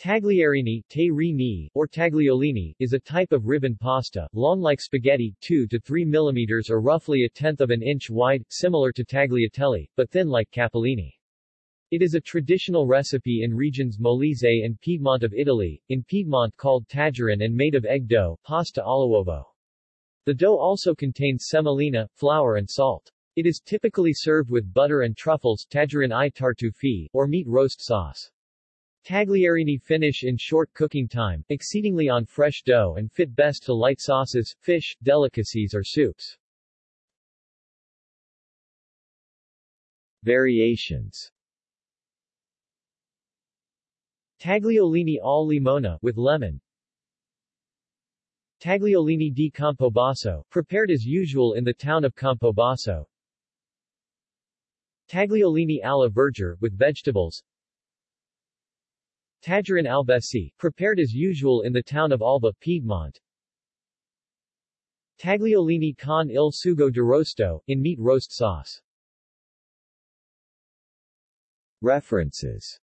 Tagliarini or tagliolini, is a type of ribbon pasta, long like spaghetti, 2 to 3 mm or roughly a tenth of an inch wide, similar to tagliatelle, but thin like capellini. It is a traditional recipe in regions Molise and Piedmont of Italy, in Piedmont called tajarin and made of egg dough, pasta all'uovo. The dough also contains semolina, flour and salt. It is typically served with butter and truffles tajarin i tartufi, or meat roast sauce. Tagliarini finish in short cooking time, exceedingly on fresh dough and fit best to light sauces, fish, delicacies or soups. Variations. Tagliolini al limona with lemon. Tagliolini di Campobasso, prepared as usual in the town of Campobasso. Tagliolini alla vergine, with vegetables Tajarin albesi, prepared as usual in the town of Alba, Piedmont. Tagliolini con il sugo d'arrosto, in meat roast sauce. References